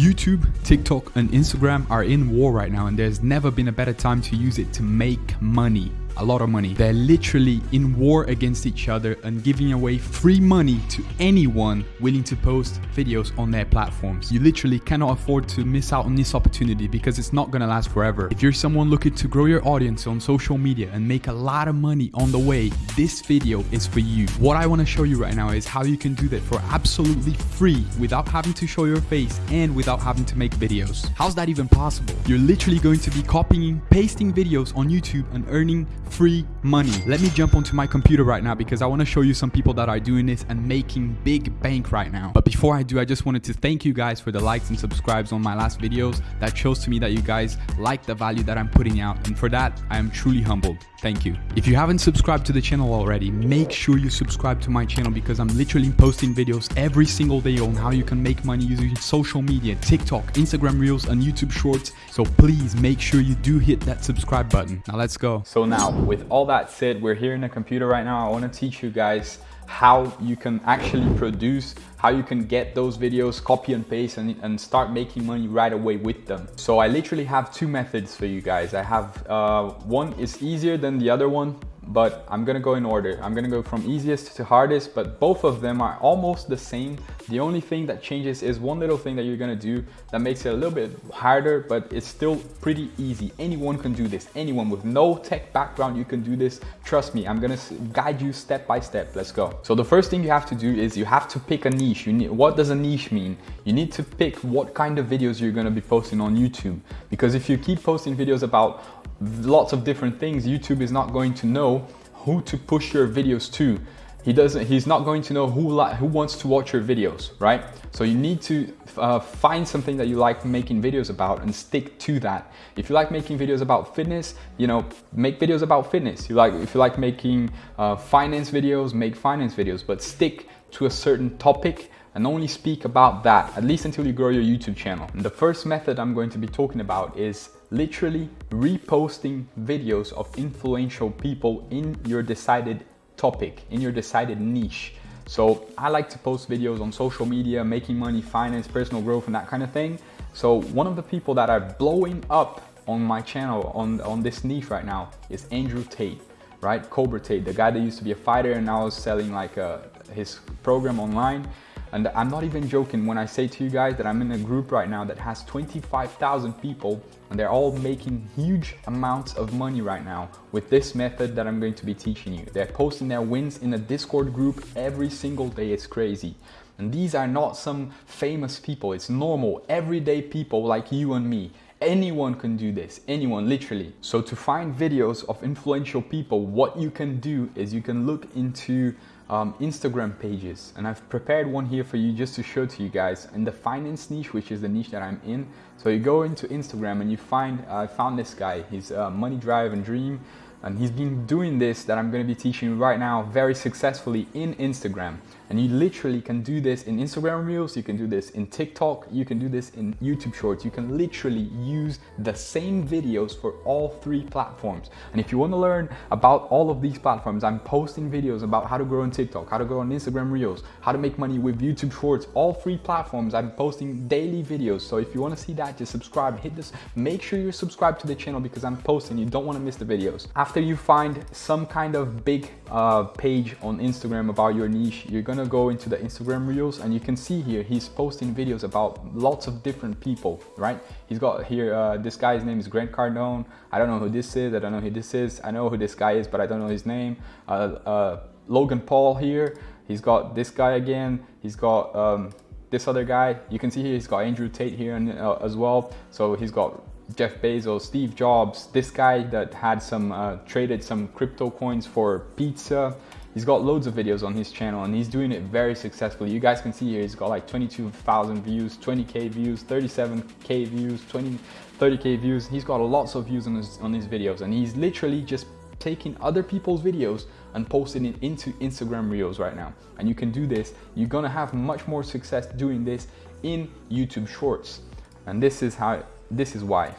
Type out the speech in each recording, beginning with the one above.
YouTube, TikTok, and Instagram are in war right now, and there's never been a better time to use it to make money a lot of money. They're literally in war against each other and giving away free money to anyone willing to post videos on their platforms. You literally cannot afford to miss out on this opportunity because it's not gonna last forever. If you're someone looking to grow your audience on social media and make a lot of money on the way, this video is for you. What I wanna show you right now is how you can do that for absolutely free without having to show your face and without having to make videos. How's that even possible? You're literally going to be copying, pasting videos on YouTube and earning free money. Let me jump onto my computer right now because I want to show you some people that are doing this and making big bank right now. But before I do, I just wanted to thank you guys for the likes and subscribes on my last videos. That shows to me that you guys like the value that I'm putting out. And for that, I am truly humbled. Thank you. If you haven't subscribed to the channel already, make sure you subscribe to my channel because I'm literally posting videos every single day on how you can make money using social media, TikTok, Instagram Reels, and YouTube Shorts. So please make sure you do hit that subscribe button. Now let's go. So now with all that said, we're here in the computer right now. I want to teach you guys how you can actually produce, how you can get those videos, copy and paste and, and start making money right away with them. So I literally have two methods for you guys. I have uh, one is easier than the other one but I'm gonna go in order. I'm gonna go from easiest to hardest, but both of them are almost the same. The only thing that changes is one little thing that you're gonna do that makes it a little bit harder, but it's still pretty easy. Anyone can do this. Anyone with no tech background, you can do this. Trust me, I'm gonna guide you step by step. Let's go. So the first thing you have to do is you have to pick a niche. You need, what does a niche mean? You need to pick what kind of videos you're gonna be posting on YouTube. Because if you keep posting videos about lots of different things, YouTube is not going to know who to push your videos to. He doesn't, he's not going to know who, who wants to watch your videos, right? So you need to uh, find something that you like making videos about and stick to that. If you like making videos about fitness, you know, make videos about fitness. You like, if you like making uh, finance videos, make finance videos, but stick to a certain topic and only speak about that, at least until you grow your YouTube channel. And the first method I'm going to be talking about is literally reposting videos of influential people in your decided topic, in your decided niche. So I like to post videos on social media, making money, finance, personal growth, and that kind of thing. So one of the people that are blowing up on my channel on, on this niche right now is Andrew Tate, right? Cobra Tate, the guy that used to be a fighter and now is selling like uh, his program online. And I'm not even joking when I say to you guys that I'm in a group right now that has 25,000 people and they're all making huge amounts of money right now with this method that I'm going to be teaching you. They're posting their wins in a Discord group every single day. It's crazy. And these are not some famous people. It's normal, everyday people like you and me. Anyone can do this, anyone, literally. So to find videos of influential people, what you can do is you can look into um, Instagram pages. And I've prepared one here for you just to show to you guys in the finance niche which is the niche that I'm in. So you go into Instagram and you find I uh, found this guy. He's uh, Money Drive and Dream. And he's been doing this that I'm going to be teaching right now very successfully in Instagram. And you literally can do this in Instagram Reels, you can do this in TikTok, you can do this in YouTube Shorts. You can literally use the same videos for all three platforms. And if you want to learn about all of these platforms, I'm posting videos about how to grow on TikTok, how to grow on Instagram Reels, how to make money with YouTube Shorts, all three platforms. I'm posting daily videos. So if you want to see that, just subscribe, hit this, make sure you're subscribed to the channel because I'm posting, you don't want to miss the videos. After you find some kind of big uh, page on Instagram about your niche, you're gonna gonna go into the Instagram Reels and you can see here he's posting videos about lots of different people, right? He's got here, uh, this guy's name is Grant Cardone. I don't know who this is, I don't know who this is. I know who this guy is, but I don't know his name. Uh, uh, Logan Paul here, he's got this guy again. He's got um, this other guy. You can see here he's got Andrew Tate here and, uh, as well. So he's got Jeff Bezos, Steve Jobs, this guy that had some uh, traded some crypto coins for pizza. He's got loads of videos on his channel and he's doing it very successfully. You guys can see here, he's got like 22,000 views, 20K views, 37K views, 20, 30K views. He's got lots of views on his, on his videos and he's literally just taking other people's videos and posting it into Instagram Reels right now. And you can do this. You're gonna have much more success doing this in YouTube Shorts. And this is how, this is why.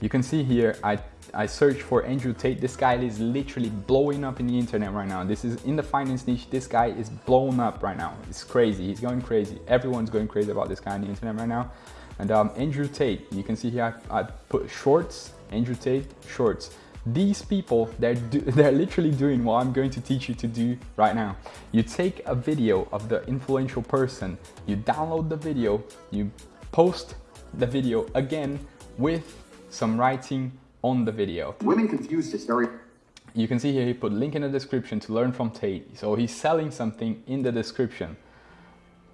You can see here, I, I searched for Andrew Tate. This guy is literally blowing up in the internet right now. This is in the finance niche. This guy is blown up right now. It's crazy. He's going crazy. Everyone's going crazy about this guy on the internet right now. And um, Andrew Tate, you can see here, I, I put shorts, Andrew Tate, shorts. These people, they're, do, they're literally doing what I'm going to teach you to do right now. You take a video of the influential person, you download the video, you post the video again with some writing on the video. Women confused very you can see here he put link in the description to learn from Tate. So he's selling something in the description.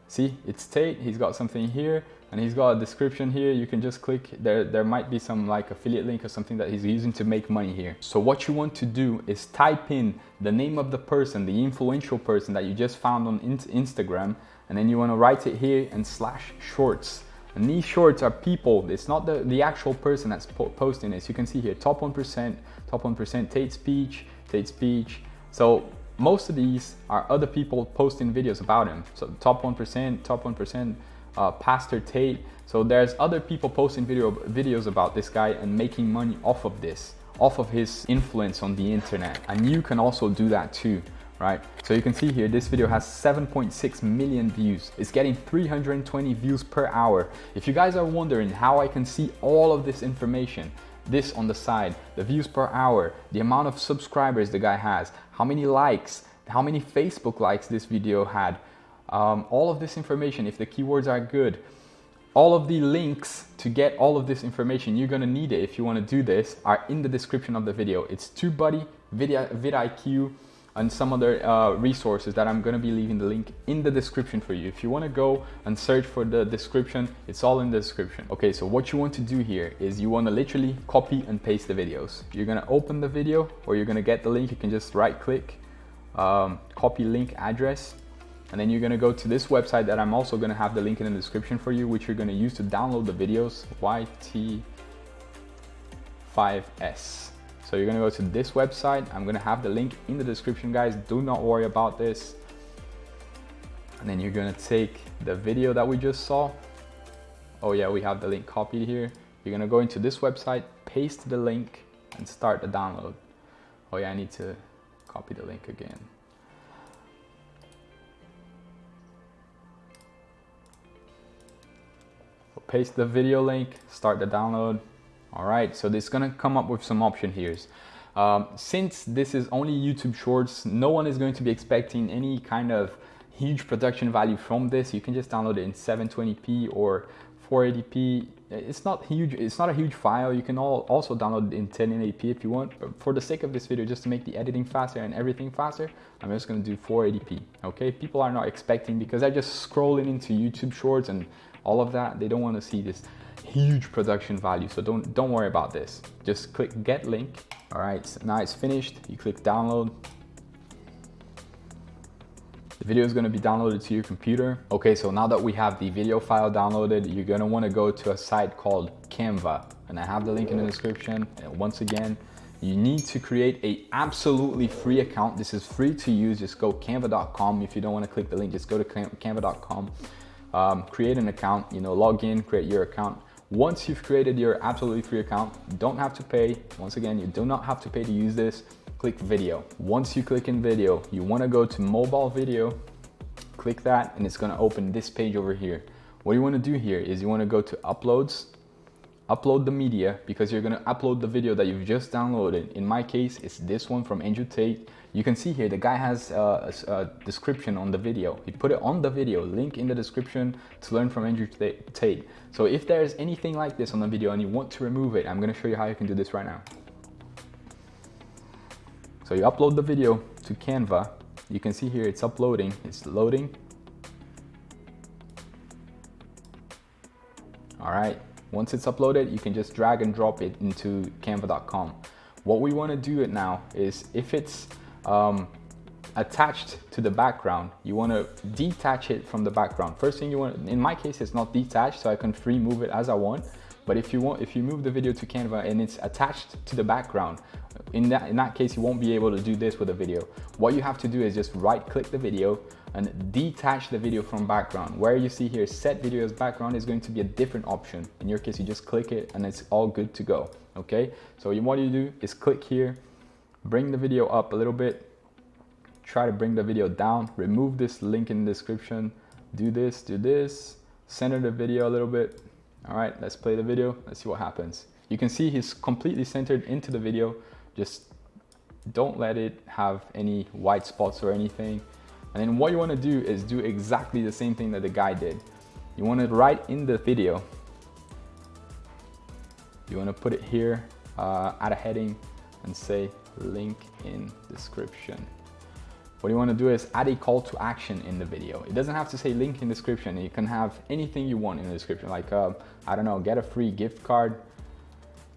See, it's Tate, he's got something here and he's got a description here. You can just click, there, there might be some like affiliate link or something that he's using to make money here. So what you want to do is type in the name of the person, the influential person that you just found on Instagram, and then you want to write it here and slash shorts. And these shorts are people, it's not the, the actual person that's po posting this. You can see here, top 1%, top 1%, Tate speech, Tate speech. So most of these are other people posting videos about him. So top 1%, top 1%, uh, Pastor Tate. So there's other people posting video videos about this guy and making money off of this, off of his influence on the internet. And you can also do that too, right? So you can see here, this video has 7.6 million views. It's getting 320 views per hour. If you guys are wondering how I can see all of this information, this on the side, the views per hour, the amount of subscribers the guy has, how many likes, how many Facebook likes this video had, um, all of this information, if the keywords are good, all of the links to get all of this information, you're gonna need it if you wanna do this, are in the description of the video. It's TubeBuddy, vidIQ, and some other uh, resources that I'm gonna be leaving the link in the description for you. If you wanna go and search for the description, it's all in the description. Okay, so what you want to do here is you wanna literally copy and paste the videos. You're gonna open the video or you're gonna get the link, you can just right click, um, copy link address, and then you're gonna go to this website that I'm also gonna have the link in the description for you, which you're gonna use to download the videos, YT5S. So you're gonna go to this website. I'm gonna have the link in the description, guys. Do not worry about this. And then you're gonna take the video that we just saw. Oh yeah, we have the link copied here. You're gonna go into this website, paste the link, and start the download. Oh yeah, I need to copy the link again. paste the video link, start the download. All right, so this is gonna come up with some option here. Um, since this is only YouTube Shorts, no one is going to be expecting any kind of huge production value from this. You can just download it in 720p or 480p. It's not huge. It's not a huge file. You can all also download it in 1080p if you want. But for the sake of this video, just to make the editing faster and everything faster, I'm just going to do 480p. Okay, people are not expecting because they're just scrolling into YouTube Shorts and all of that. They don't want to see this huge production value. So don't, don't worry about this. Just click get link. All right, so now it's finished. You click download. The video is gonna be downloaded to your computer. Okay, so now that we have the video file downloaded, you're gonna wanna go to a site called Canva. And I have the link in the description. And once again, you need to create a absolutely free account. This is free to use. Just go canva.com. If you don't wanna click the link, just go to canva.com um, create an account, you know, log in, create your account. Once you've created your absolutely free account, don't have to pay. Once again, you do not have to pay to use this. Click video. Once you click in video, you wanna go to mobile video, click that, and it's gonna open this page over here. What you wanna do here is you wanna go to uploads, upload the media because you're gonna upload the video that you've just downloaded. In my case, it's this one from Andrew Tate. You can see here, the guy has uh, a, a, a, description on the video. He put it on the video, link in the description to learn from Andrew Tate. So if there's anything like this on the video and you want to remove it, I'm gonna show you how you can do this right now. So you upload the video to Canva. You can see here it's uploading, it's loading. All right, once it's uploaded, you can just drag and drop it into canva.com. What we wanna do it now is if it's um, attached to the background, you wanna detach it from the background. First thing you want, in my case, it's not detached, so I can free move it as I want. But if you want, if you move the video to Canva and it's attached to the background, in that, in that case, you won't be able to do this with a video. What you have to do is just right click the video and detach the video from background. Where you see here, set video as background is going to be a different option. In your case, you just click it and it's all good to go, okay? So what you want to do is click here, bring the video up a little bit, try to bring the video down, remove this link in the description, do this, do this, center the video a little bit. All right, let's play the video. Let's see what happens. You can see he's completely centered into the video. Just don't let it have any white spots or anything. And then what you wanna do is do exactly the same thing that the guy did. You wanna write in the video, you wanna put it here, uh, add a heading and say link in description. What you want to do is add a call to action in the video. It doesn't have to say link in description. You can have anything you want in the description, like, uh, I don't know, get a free gift card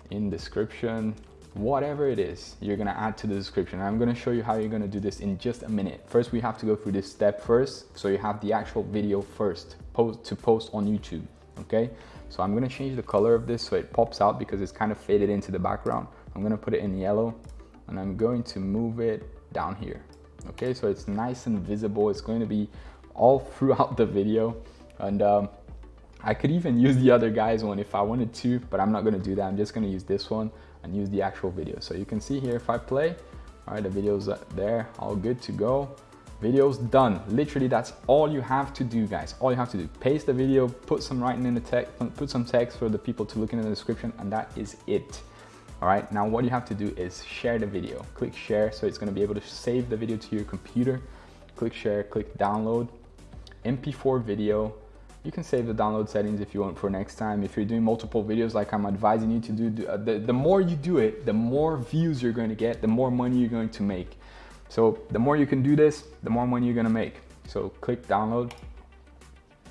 in description, whatever it is you're gonna add to the description. I'm gonna show you how you're gonna do this in just a minute. First, we have to go through this step first. So you have the actual video first post to post on YouTube, okay? So I'm gonna change the color of this so it pops out because it's kind of faded into the background. I'm gonna put it in yellow and I'm going to move it down here. Okay so it's nice and visible. It's going to be all throughout the video. And um, I could even use the other guy's one if I wanted to but I'm not going to do that. I'm just going to use this one and use the actual video. So you can see here if I play all right the video's there all good to go. Video's done. Literally that's all you have to do guys. All you have to do. Paste the video put some writing in the text put some text for the people to look in the description and that is it all right, now what you have to do is share the video. Click share, so it's gonna be able to save the video to your computer. Click share, click download. MP4 video, you can save the download settings if you want for next time. If you're doing multiple videos like I'm advising you to do, uh, the, the more you do it, the more views you're going to get, the more money you're going to make. So the more you can do this, the more money you're going to make. So click download.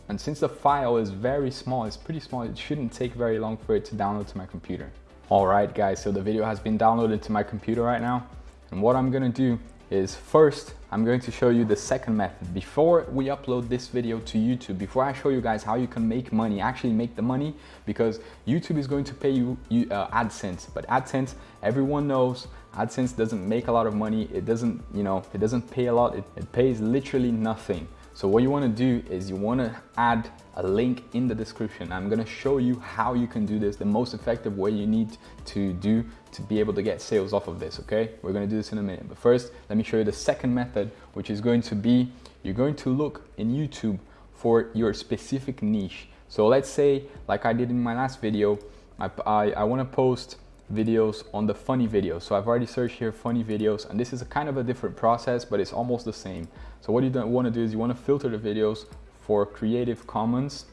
And since the file is very small, it's pretty small, it shouldn't take very long for it to download to my computer. Alright guys, so the video has been downloaded to my computer right now. And what I'm gonna do is first, I'm going to show you the second method. Before we upload this video to YouTube, before I show you guys how you can make money, actually make the money, because YouTube is going to pay you, you uh, AdSense. But AdSense, everyone knows, AdSense doesn't make a lot of money. It doesn't, you know, it doesn't pay a lot. It, it pays literally nothing. So what you wanna do is you wanna add a link in the description. I'm gonna show you how you can do this, the most effective way you need to do to be able to get sales off of this, okay? We're gonna do this in a minute. But first, let me show you the second method, which is going to be, you're going to look in YouTube for your specific niche. So let's say, like I did in my last video, I, I, I wanna post videos on the funny videos. So I've already searched here funny videos and this is a kind of a different process, but it's almost the same. So what you don't want to do is you want to filter the videos for Creative Commons.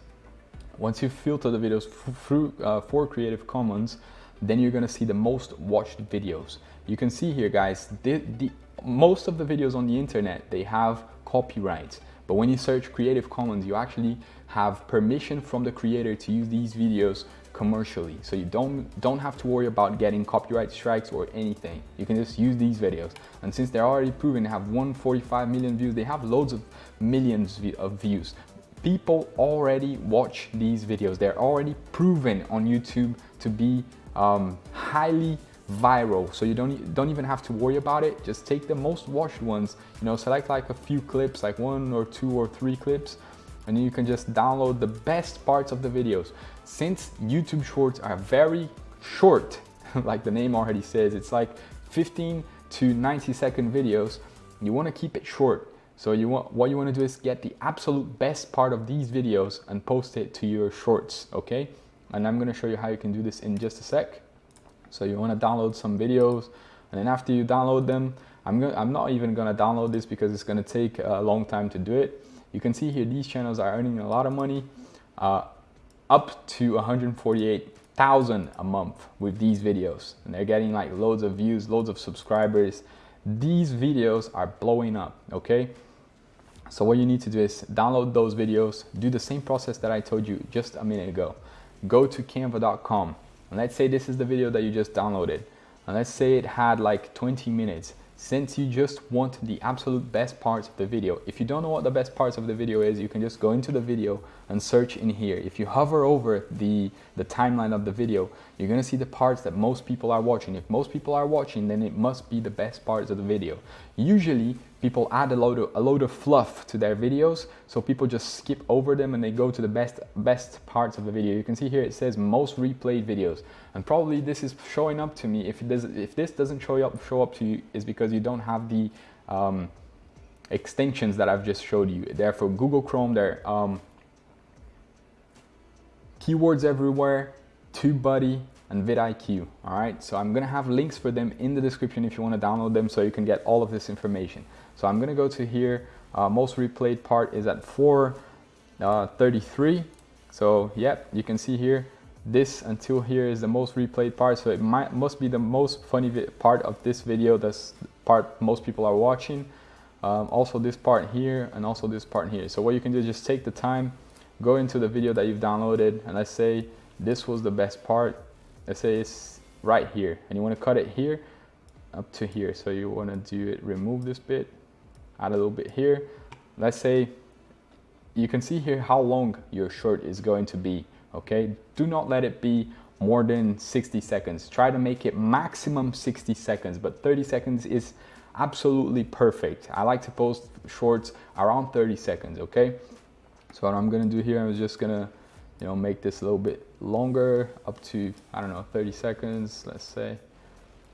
Once you filter the videos through uh, for Creative Commons, then you're gonna see the most watched videos. You can see here guys, the, the, most of the videos on the internet, they have copyright. But when you search Creative Commons, you actually have permission from the creator to use these videos commercially. So you don't, don't have to worry about getting copyright strikes or anything. You can just use these videos. And since they're already proven to have 145 million views, they have loads of millions of views. People already watch these videos. They're already proven on YouTube to be um, highly viral so you don't don't even have to worry about it just take the most watched ones you know select like a few clips like one or two or three clips and you can just download the best parts of the videos. Since YouTube Shorts are very short, like the name already says, it's like 15 to 90 second videos, you wanna keep it short. So you want, what you wanna do is get the absolute best part of these videos and post it to your shorts, okay? And I'm gonna show you how you can do this in just a sec. So you wanna download some videos, and then after you download them, I'm, I'm not even gonna download this because it's gonna take a long time to do it. You can see here these channels are earning a lot of money, uh, up to 148,000 a month with these videos. And they're getting like loads of views, loads of subscribers. These videos are blowing up, okay? So what you need to do is download those videos, do the same process that I told you just a minute ago. Go to canva.com and let's say this is the video that you just downloaded. And let's say it had like 20 minutes since you just want the absolute best parts of the video. If you don't know what the best parts of the video is, you can just go into the video and search in here. If you hover over the, the timeline of the video, you're gonna see the parts that most people are watching. If most people are watching, then it must be the best parts of the video. Usually, people add a load of, a load of fluff to their videos, so people just skip over them and they go to the best, best parts of the video. You can see here it says most replayed videos. And probably this is showing up to me. If, it does, if this doesn't show up, show up to you, is because you don't have the um, extensions that I've just showed you. Therefore, Google Chrome, there um, keywords everywhere, TubeBuddy, and vidIQ. All right, so I'm gonna have links for them in the description if you wanna download them so you can get all of this information. So I'm gonna go to here, uh, most replayed part is at 433. Uh, so yep, you can see here, this until here is the most replayed part so it might must be the most funny part of this video that's part most people are watching um, also this part here and also this part here. So what you can do is just take the time go into the video that you've downloaded and let's say this was the best part. Let's say it's right here and you want to cut it here up to here. So you want to do it remove this bit add a little bit here. Let's say you can see here how long your short is going to be okay? Do not let it be more than 60 seconds. Try to make it maximum 60 seconds, but 30 seconds is absolutely perfect. I like to post shorts around 30 seconds, okay? So what I'm gonna do here, I'm just gonna, you know, make this a little bit longer, up to, I don't know, 30 seconds, let's say.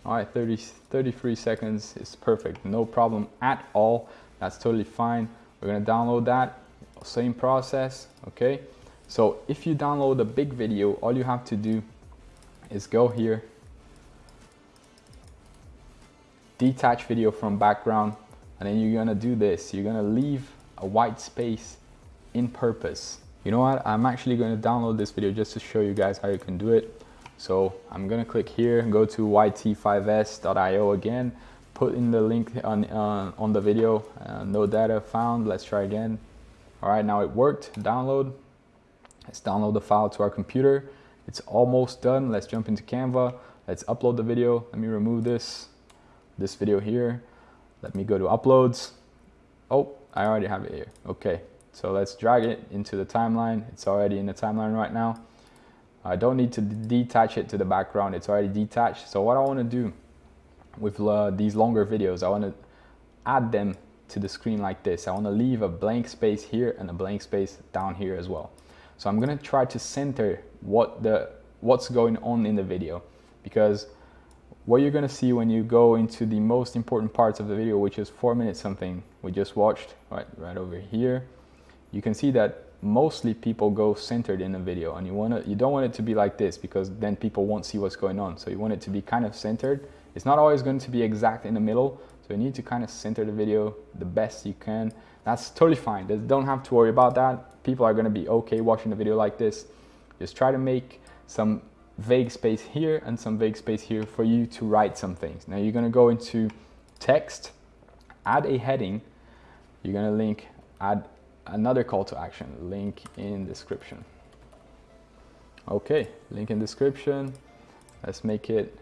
All right, 30, 33 seconds is perfect, no problem at all. That's totally fine. We're gonna download that, same process, okay? So if you download a big video, all you have to do is go here, detach video from background, and then you're gonna do this. You're gonna leave a white space in purpose. You know what? I'm actually gonna download this video just to show you guys how you can do it. So I'm gonna click here and go to yt5s.io again, put in the link on, uh, on the video, uh, no data found, let's try again. All right, now it worked, download, Let's download the file to our computer. It's almost done. Let's jump into Canva. Let's upload the video. Let me remove this, this video here. Let me go to uploads. Oh, I already have it here. Okay, so let's drag it into the timeline. It's already in the timeline right now. I don't need to detach it to the background. It's already detached. So what I want to do with uh, these longer videos, I want to add them to the screen like this. I want to leave a blank space here and a blank space down here as well. So I'm gonna try to center what the what's going on in the video because what you're gonna see when you go into the most important parts of the video, which is four minutes something we just watched, right, right over here, you can see that mostly people go centered in the video and you want to you don't want it to be like this because then people won't see what's going on. So you want it to be kind of centered. It's not always going to be exact in the middle so you need to kind of center the video the best you can that's totally fine They don't have to worry about that people are going to be okay watching the video like this. Just try to make some vague space here and some vague space here for you to write some things. Now you're going to go into text, add a heading, you're going to link, add another call to action, link in description. Okay, link in description. Let's make it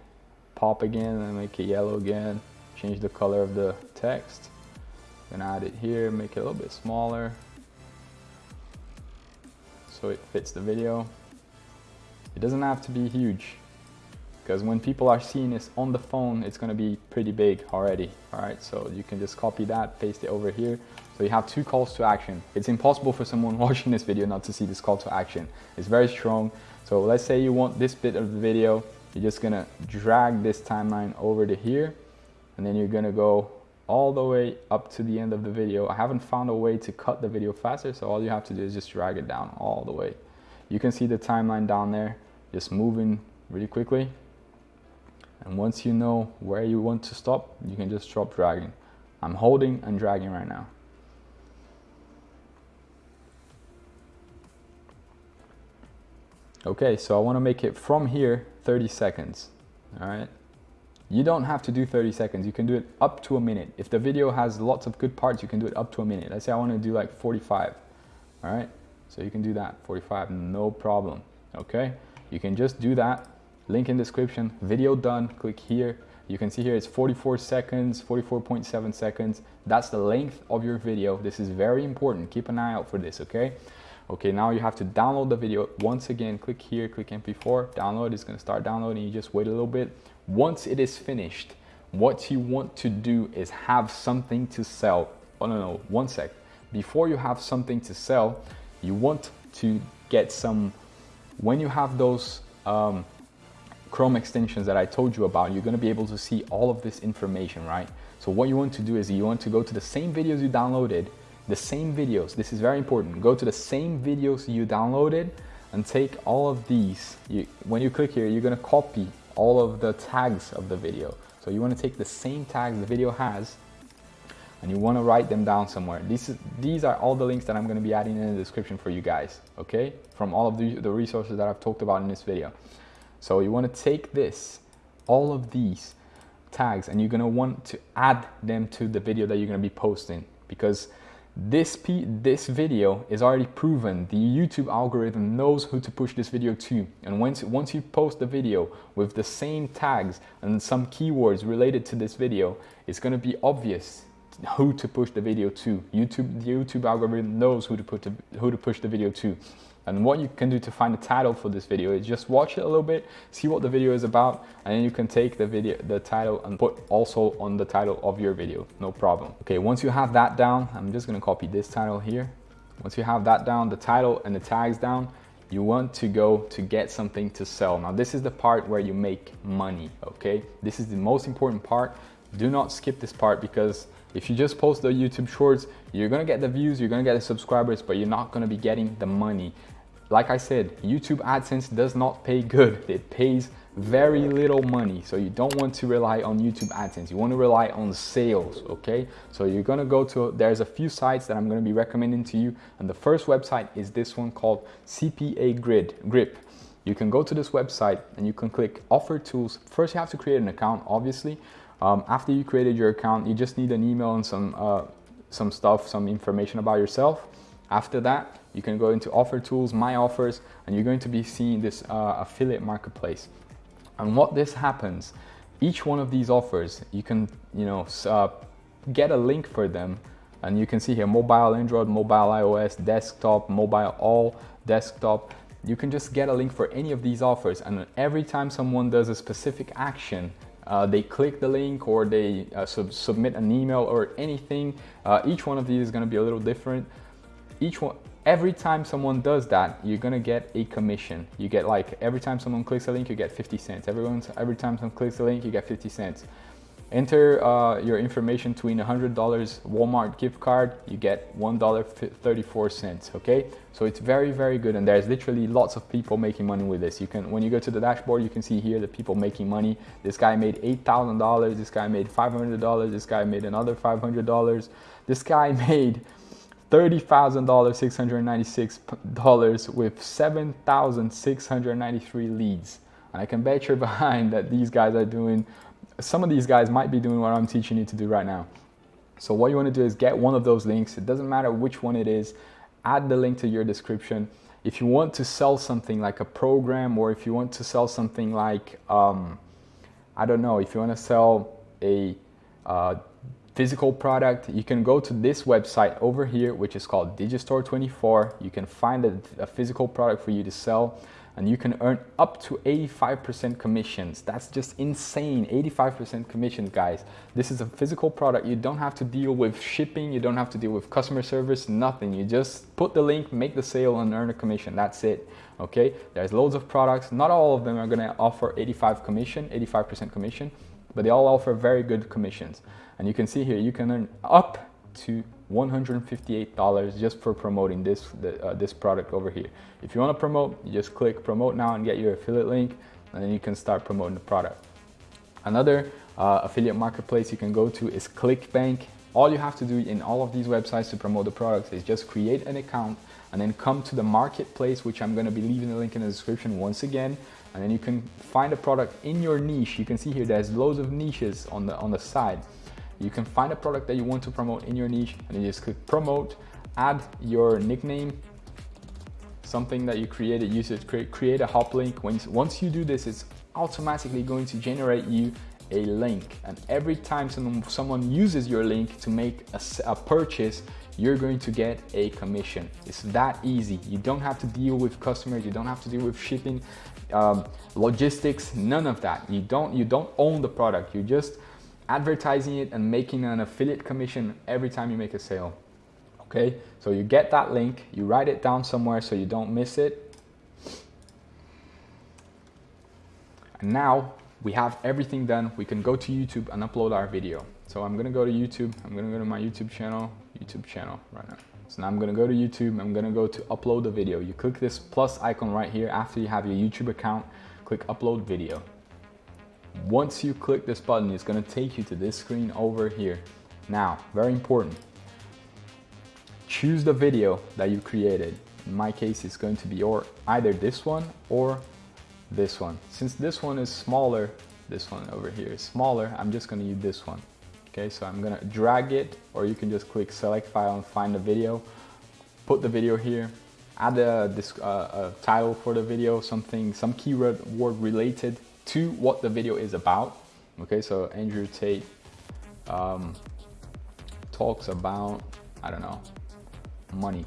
pop again and make it yellow again. Change the color of the text. Gonna add it here, make it a little bit smaller so it fits the video. It doesn't have to be huge because when people are seeing this on the phone, it's gonna be pretty big already. All right, so you can just copy that, paste it over here. So you have two calls to action. It's impossible for someone watching this video not to see this call to action. It's very strong. So let's say you want this bit of the video, you're just gonna drag this timeline over to here, and then you're gonna go all the way up to the end of the video. I haven't found a way to cut the video faster, so all you have to do is just drag it down all the way. You can see the timeline down there, just moving really quickly. And once you know where you want to stop, you can just stop dragging. I'm holding and dragging right now. Okay, so I want to make it from here 30 seconds. All right. You don't have to do 30 seconds. You can do it up to a minute. If the video has lots of good parts, you can do it up to a minute. Let's say I want to do like 45. All right. So you can do that 45, no problem. Okay. You can just do that. Link in description, video done. Click here. You can see here it's 44 seconds, 44.7 seconds. That's the length of your video. This is very important. Keep an eye out for this, okay? Okay, now you have to download the video. Once again, click here, click MP4, download. It's gonna start downloading. You just wait a little bit. Once it is finished, what you want to do is have something to sell. Oh, no, no, one sec. Before you have something to sell, you want to get some, when you have those um, Chrome extensions that I told you about, you're gonna be able to see all of this information, right? So what you want to do is you want to go to the same videos you downloaded, the same videos, this is very important, go to the same videos you downloaded and take all of these. You, when you click here, you're gonna copy all of the tags of the video. So you wanna take the same tags the video has and you wanna write them down somewhere. These, these are all the links that I'm gonna be adding in the description for you guys, okay? From all of the, the resources that I've talked about in this video. So you want to take this, all of these tags, and you're going to want to add them to the video that you're going to be posting because this, this video is already proven. The YouTube algorithm knows who to push this video to. And once, once you post the video with the same tags and some keywords related to this video, it's going to be obvious who to push the video to. YouTube, the YouTube algorithm knows who to, put who to push the video to. And what you can do to find the title for this video is just watch it a little bit, see what the video is about, and then you can take the video, the title and put also on the title of your video, no problem. Okay, once you have that down, I'm just gonna copy this title here. Once you have that down, the title and the tags down, you want to go to get something to sell. Now this is the part where you make money, okay? This is the most important part. Do not skip this part because if you just post the YouTube shorts, you're gonna get the views, you're gonna get the subscribers, but you're not gonna be getting the money. Like I said, YouTube AdSense does not pay good. It pays very little money. So you don't want to rely on YouTube AdSense. You want to rely on sales, okay? So you're gonna go to, there's a few sites that I'm gonna be recommending to you. And the first website is this one called CPA Grid, Grip. You can go to this website and you can click offer tools. First you have to create an account, obviously. Um, after you created your account, you just need an email and some, uh, some stuff, some information about yourself. After that, you can go into offer tools, my offers, and you're going to be seeing this uh, affiliate marketplace. And what this happens, each one of these offers, you can, you know, uh, get a link for them. And you can see here, mobile Android, mobile iOS, desktop, mobile all, desktop. You can just get a link for any of these offers. And every time someone does a specific action, uh, they click the link or they uh, sub submit an email or anything. Uh, each one of these is going to be a little different. Each one, every time someone does that, you're gonna get a commission. You get like, every time someone clicks a link, you get 50 cents. Everyone's, every time someone clicks a link, you get 50 cents. Enter uh, your information between $100 Walmart gift card, you get $1.34, okay? So it's very, very good. And there's literally lots of people making money with this. You can, when you go to the dashboard, you can see here the people making money. This guy made $8,000, this guy made $500, this guy made another $500. This guy made $30,696 with 7,693 leads. And I can bet you're behind that these guys are doing, some of these guys might be doing what I'm teaching you to do right now. So what you wanna do is get one of those links. It doesn't matter which one it is, add the link to your description. If you want to sell something like a program or if you want to sell something like, um, I don't know, if you wanna sell a uh, physical product, you can go to this website over here, which is called Digistore24. You can find a, a physical product for you to sell and you can earn up to 85% commissions. That's just insane, 85% commissions, guys. This is a physical product. You don't have to deal with shipping. You don't have to deal with customer service, nothing. You just put the link, make the sale and earn a commission. That's it, okay? There's loads of products. Not all of them are gonna offer 85 commission, 85% commission, but they all offer very good commissions. And you can see here, you can earn up to $158 just for promoting this, the, uh, this product over here. If you wanna promote, you just click promote now and get your affiliate link, and then you can start promoting the product. Another uh, affiliate marketplace you can go to is ClickBank. All you have to do in all of these websites to promote the products is just create an account and then come to the marketplace, which I'm gonna be leaving the link in the description once again. And then you can find a product in your niche. You can see here, there's loads of niches on the, on the side. You can find a product that you want to promote in your niche and you just click promote, add your nickname, something that you created, use it, create, create a hop link. When, once you do this, it's automatically going to generate you a link. And every time someone uses your link to make a, a purchase, you're going to get a commission. It's that easy. You don't have to deal with customers. You don't have to deal with shipping, um, logistics, none of that. You don't, you don't own the product. You're just advertising it and making an affiliate commission every time you make a sale. Okay, so you get that link, you write it down somewhere so you don't miss it. And now we have everything done. We can go to YouTube and upload our video. So I'm gonna go to YouTube. I'm gonna go to my YouTube channel, YouTube channel right now. So now I'm gonna go to YouTube. I'm gonna go to upload the video. You click this plus icon right here after you have your YouTube account. Click upload video. Once you click this button, it's gonna take you to this screen over here. Now, very important. Choose the video that you created. In my case, it's going to be or either this one or this one. Since this one is smaller, this one over here is smaller, I'm just gonna use this one. Okay, so I'm gonna drag it, or you can just click select file and find the video, put the video here, add a, this, uh, a title for the video, something, some keyword word related to what the video is about. Okay, so Andrew Tate um, talks about, I don't know, money.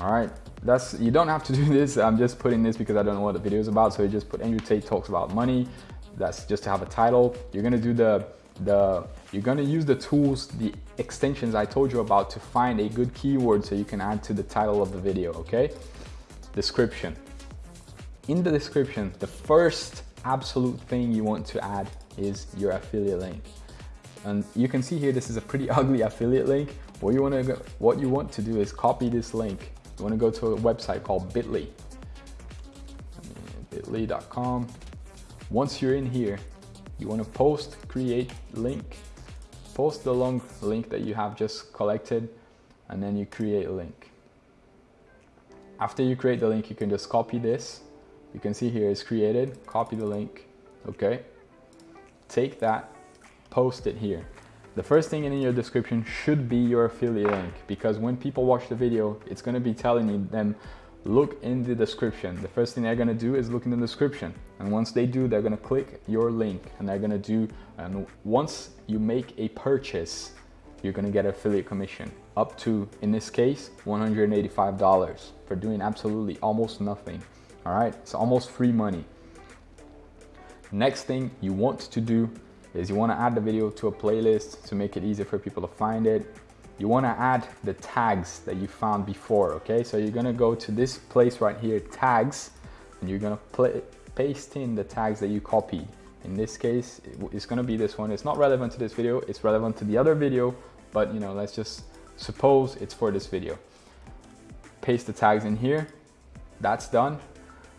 All right, that's you don't have to do this. I'm just putting this because I don't know what the video is about. So you just put Andrew Tate talks about money. That's just to have a title. You're gonna do the the you're gonna use the tools, the extensions I told you about to find a good keyword so you can add to the title of the video, okay? Description. In the description, the first absolute thing you want to add is your affiliate link. And you can see here, this is a pretty ugly affiliate link. What you want to go, what you want to do is copy this link. You want to go to a website called Bitly, bitly.com. Once you're in here, you want to post, create link, post the long link that you have just collected, and then you create a link. After you create the link, you can just copy this. You can see here it's created, copy the link, okay? Take that, post it here. The first thing in your description should be your affiliate link because when people watch the video, it's gonna be telling them look in the description. The first thing they're gonna do is look in the description. And once they do, they're gonna click your link and they're gonna do, and once you make a purchase, you're gonna get affiliate commission up to, in this case, $185 for doing absolutely almost nothing. All right, it's almost free money. Next thing you want to do is you wanna add the video to a playlist to make it easier for people to find it. You want to add the tags that you found before okay? So you're going to go to this place right here tags and you're going to paste in the tags that you copied. In this case it's going to be this one. It's not relevant to this video it's relevant to the other video but you know let's just suppose it's for this video. Paste the tags in here that's done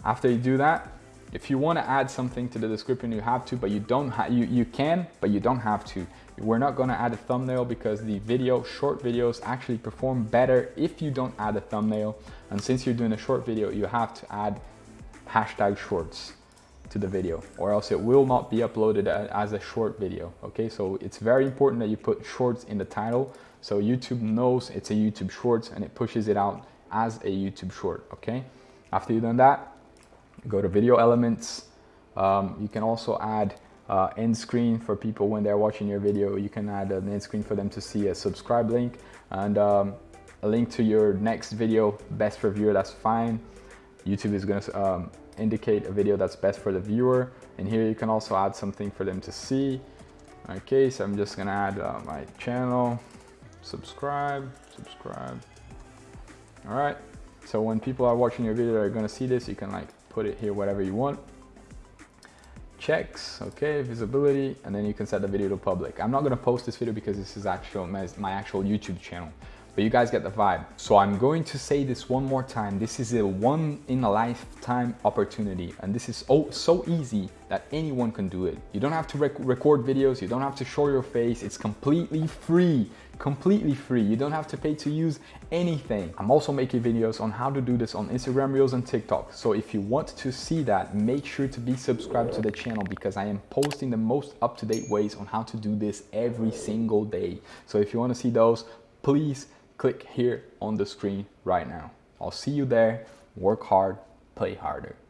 after you do that if you want to add something to the description you have to but you don't you you can but you don't have to we're not going to add a thumbnail because the video, short videos actually perform better if you don't add a thumbnail. And since you're doing a short video, you have to add hashtag shorts to the video or else it will not be uploaded as a short video. Okay, so it's very important that you put shorts in the title so YouTube knows it's a YouTube shorts and it pushes it out as a YouTube short. Okay, after you've done that, go to video elements. Um, you can also add uh, end screen for people when they're watching your video. You can add an end screen for them to see a subscribe link and um, a link to your next video, best for viewer, that's fine. YouTube is gonna um, indicate a video that's best for the viewer. And here you can also add something for them to see. Okay, so I'm just gonna add uh, my channel, subscribe, subscribe. All right, so when people are watching your video, they're gonna see this, you can like put it here, whatever you want checks, okay, visibility, and then you can set the video to public. I'm not gonna post this video because this is actual my, my actual YouTube channel, but you guys get the vibe. So I'm going to say this one more time. This is a one in a lifetime opportunity, and this is oh, so easy that anyone can do it. You don't have to rec record videos, you don't have to show your face, it's completely free completely free. You don't have to pay to use anything. I'm also making videos on how to do this on Instagram Reels and TikTok. So if you want to see that, make sure to be subscribed to the channel because I am posting the most up-to-date ways on how to do this every single day. So if you want to see those, please click here on the screen right now. I'll see you there. Work hard, play harder.